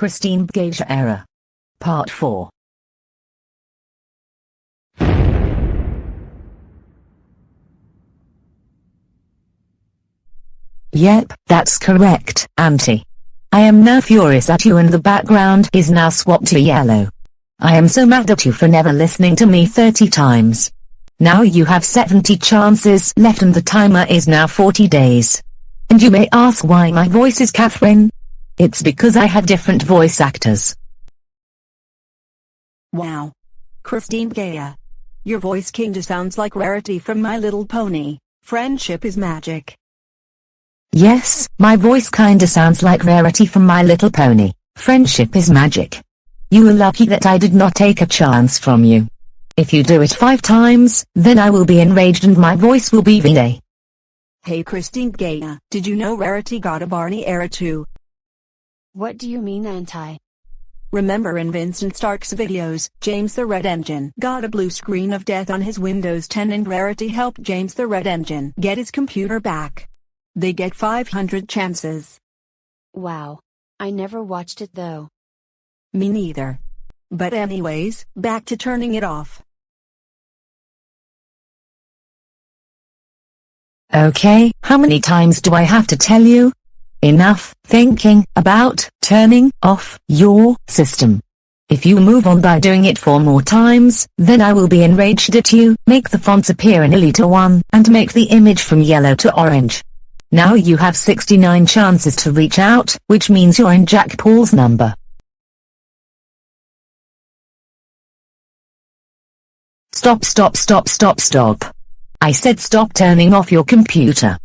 Christine Gage Era. Part 4. Yep, that's correct, Auntie. I am now furious at you and the background is now swapped to yellow. I am so mad at you for never listening to me 30 times. Now you have 70 chances left and the timer is now 40 days. And you may ask why my voice is Catherine? It's because I have different voice actors. Wow. Christine Gaia. Your voice kinda sounds like Rarity from My Little Pony. Friendship is magic. Yes, my voice kinda sounds like Rarity from My Little Pony. Friendship is magic. You are lucky that I did not take a chance from you. If you do it five times, then I will be enraged and my voice will be V-Day. Hey Christine Gaia, did you know Rarity got a Barney era too? What do you mean anti? Remember in Vincent Stark's videos, James the Red Engine got a blue screen of death on his Windows 10 and Rarity helped James the Red Engine get his computer back. They get 500 chances. Wow. I never watched it though. Me neither. But anyways, back to turning it off. Okay, how many times do I have to tell you? Enough thinking about turning off your system. If you move on by doing it four more times, then I will be enraged at you, make the fonts appear in Elita 1, and make the image from yellow to orange. Now you have 69 chances to reach out, which means you're in Jack Paul's number. Stop stop stop stop stop. I said stop turning off your computer.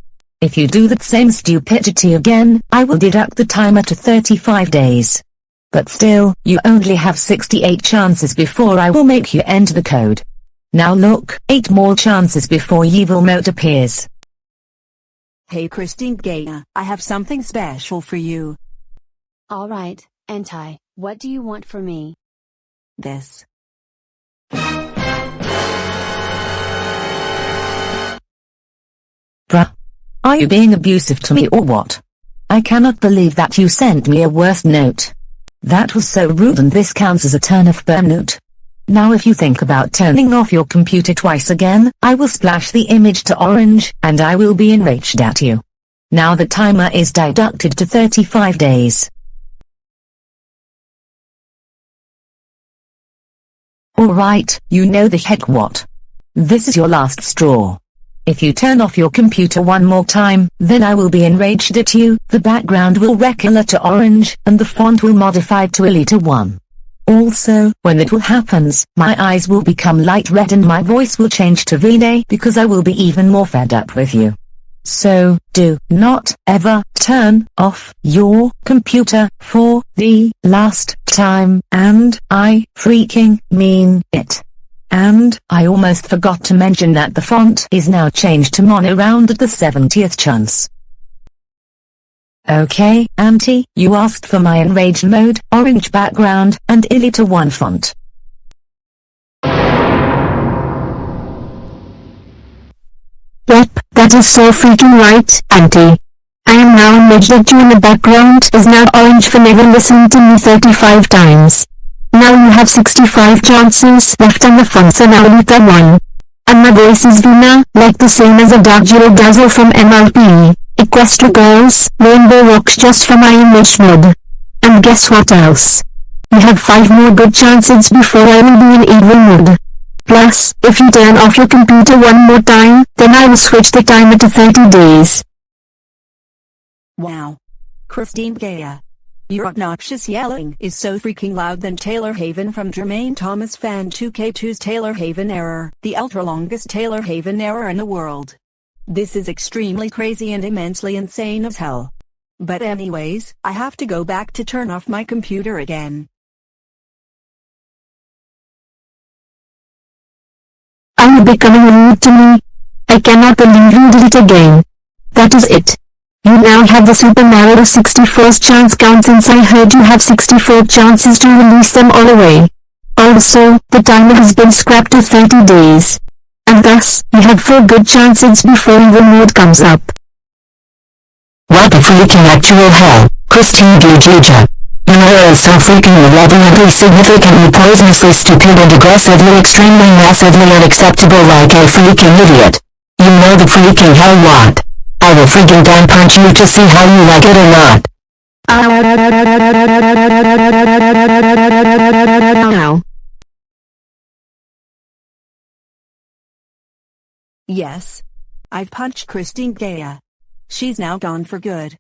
If you do that same stupidity again, I will deduct the timer to 35 days. But still, you only have 68 chances before I will make you enter the code. Now look, 8 more chances before evil mode appears. Hey Christine Gaia, I have something special for you. Alright, anti, what do you want from me? This. Are you being abusive to me or what? I cannot believe that you sent me a worse note. That was so rude and this counts as a turn of burnout. Now if you think about turning off your computer twice again, I will splash the image to orange, and I will be enraged at you. Now the timer is deducted to 35 days. Alright, you know the heck what. This is your last straw. If you turn off your computer one more time, then I will be enraged at you, the background will recolor to orange, and the font will modify to Elita 1. Also, when that will happens, my eyes will become light red and my voice will change to V-Day because I will be even more fed up with you. So, do not ever turn off your computer for the last time, and I freaking mean it. And I almost forgot to mention that the font is now changed to mono round at the 70th chance. Okay, Auntie, you asked for my enraged mode, orange background, and Elita 1 font. Yep, that is so freaking right, Auntie. I am now enraged that you in the background is now orange for never listening to me 35 times. Now you have 65 chances left on the and Alita 1. And my voice is Vina, like the same as a Dark Dazzle from MLP, Equestria Girls, Rainbow Rocks just for my mode. And guess what else? You have 5 more good chances before I will be in evil mode. Plus, if you turn off your computer one more time, then I will switch the timer to 30 days. Wow. Christine Gaia. Your obnoxious yelling is so freaking loud than Taylor Haven from Jermaine Thomas Fan 2K2's Taylor Haven error, the ultra longest Taylor Haven error in the world. This is extremely crazy and immensely insane as hell. But anyways, I have to go back to turn off my computer again. Are you becoming rude to me? I cannot believe you did it again. That is it. You now have the super narrow 61st chance count since I heard you have 64 chances to release them all away. Also, the timer has been scrapped to 30 days. And thus, you have 4 good chances before evil mode comes up. What a freaking actual hell, Christine Gagija. You are so freaking malevolently significantly poisonously stupid and aggressively extremely massively unacceptable like a freaking idiot. You know the freaking hell what? I will freaking down punch you to see how you like it or not. Yes. I've punched Christine Gaya. She's now gone for good.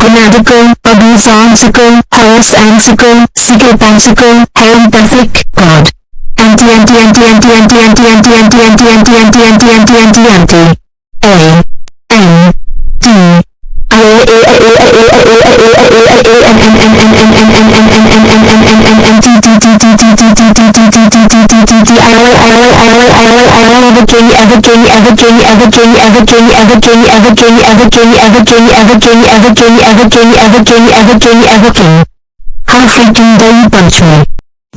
Connecticut, Abyssansical, Horace Ansical, abusonsical, harasansical, psychopansical, empathic, god. Anti anti anti anti anti anti anti anti anti anti anti anti anti anti anti. A. N. D. I A A A A A A A A A A A N N N N N N N N N N N N N N N T T T T T T T T T T T T T T T I will I will I will I will I will ever king ever king ever king ever king ever king ever king ever king ever king ever king ever king ever king ever king ever king ever king ever king. How freaking dare you punch me?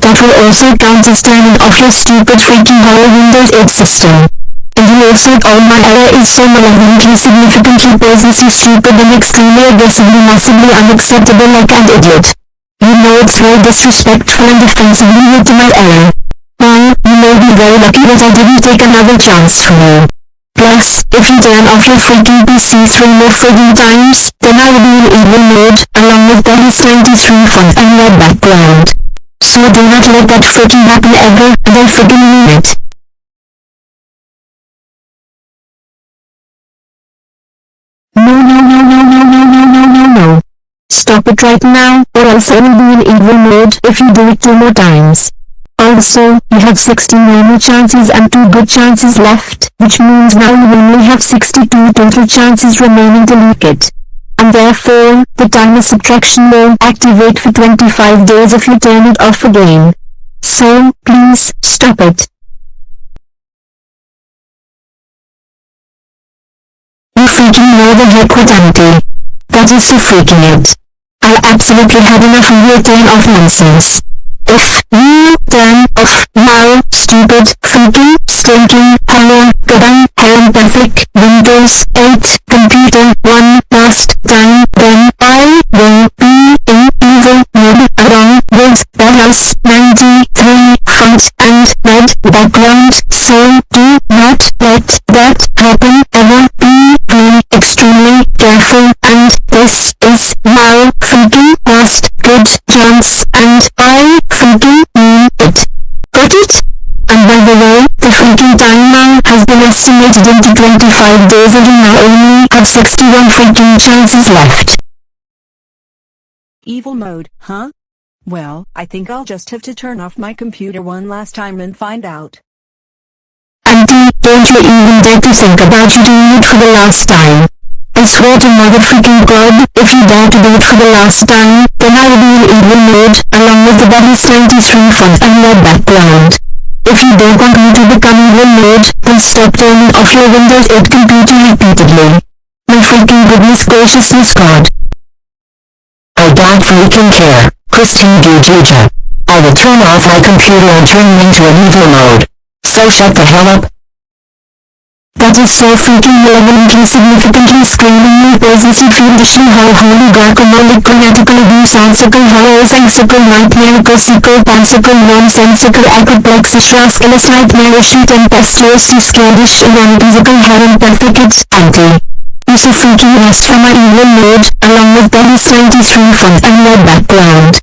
That will also count as turning off your stupid freaking horror Windows 8 system. And you also oh my error is so malevolently significantly poisonously stupid and extremely aggressively massively unacceptable like an idiot. You know it's very disrespectful and offensively rude to my error. Well, you may be very lucky that I didn't take another chance from you. Plus, if you turn off your freaking PC three more frigging times, then I will be in evil mode, along with Dennis 93 font and red background. So do not let that freaking happen ever, friggin' mean it. No no no no no no no no no no. Stop it right now, or else I will be in evil mode if you do it two more times. Also, you have 60 normal chances and 2 good chances left, which means now you only have 62 total chances remaining to leak it. And therefore, the timer subtraction will activate for 25 days if you turn it off again. So, please, stop it. You freaking know the heck what auntie. That is so freaking it. I absolutely had enough of your turn off nonsense. If you turn off now, stupid, freaking, stinking, hello, goodbye, empathic, Windows 8, computer, one last time, careful and this is now freaking last good chance and I freaking mean it. Got it? And by the way, the freaking timeline has been estimated into 25 days and you now only have 61 freaking chances left. Evil mode, huh? Well, I think I'll just have to turn off my computer one last time and find out. Auntie, don't you even dare to think about you doing it for the last time. I swear to mother freaking god, if you dare to do it for the last time, then I will be in evil mode, along with the Buddies 93 font and red background. If you don't want me to become evil mode, then stop turning off your Windows 8 computer repeatedly. My freaking goodness graciousness god. I don't freaking care, Christine Gugija. I will turn off my computer and turn into an evil mode. So shut the hell up that is so freaking relevant and significantly screamingly persistent rendition how holy garcomolic grammatical abuse ansical holosensical nightmarical seeker pansical nonsensical acroplexishras illus nightmarish tempestuously scared-ish ironical heron-perfect anti. Use a freaking rest from my evil mode, along with the 93 front and low background.